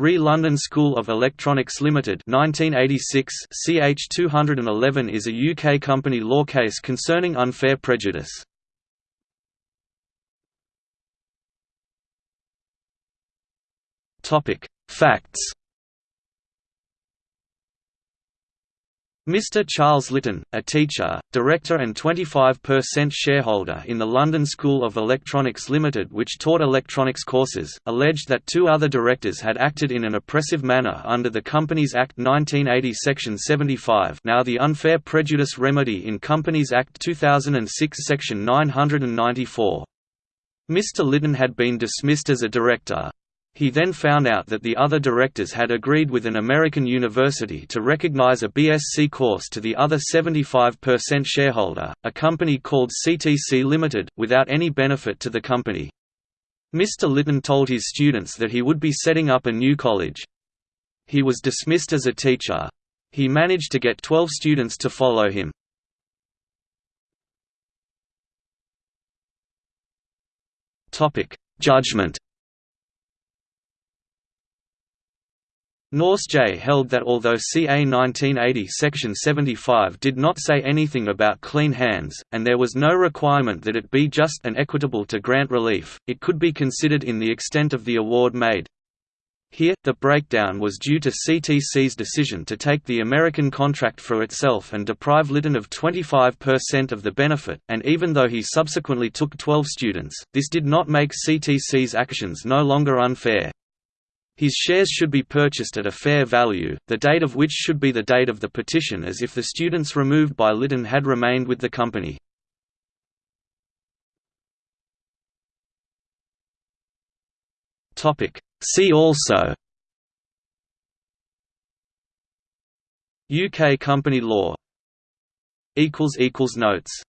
Re London School of Electronics Limited 1986 CH 211 is a UK company law case concerning unfair prejudice. Topic: Facts Mr. Charles Lytton, a teacher, director and 25% shareholder in the London School of Electronics Limited which taught electronics courses, alleged that two other directors had acted in an oppressive manner under the Companies Act 1980 Section 75 now the Unfair Prejudice Remedy in Companies Act 2006 Section 994. Mr. Lytton had been dismissed as a director, he then found out that the other directors had agreed with an American university to recognize a BSc course to the other 75% shareholder, a company called CTC Limited, without any benefit to the company. Mr. Litton told his students that he would be setting up a new college. He was dismissed as a teacher. He managed to get 12 students to follow him. Judgment Nourse J held that although CA 1980 Section 75 did not say anything about clean hands, and there was no requirement that it be just and equitable to grant relief, it could be considered in the extent of the award made. Here, the breakdown was due to CTC's decision to take the American contract for itself and deprive Litton of 25% of the benefit, and even though he subsequently took 12 students, this did not make CTC's actions no longer unfair. His shares should be purchased at a fair value, the date of which should be the date of the petition as if the students removed by Litton had remained with the company. See also UK company law Notes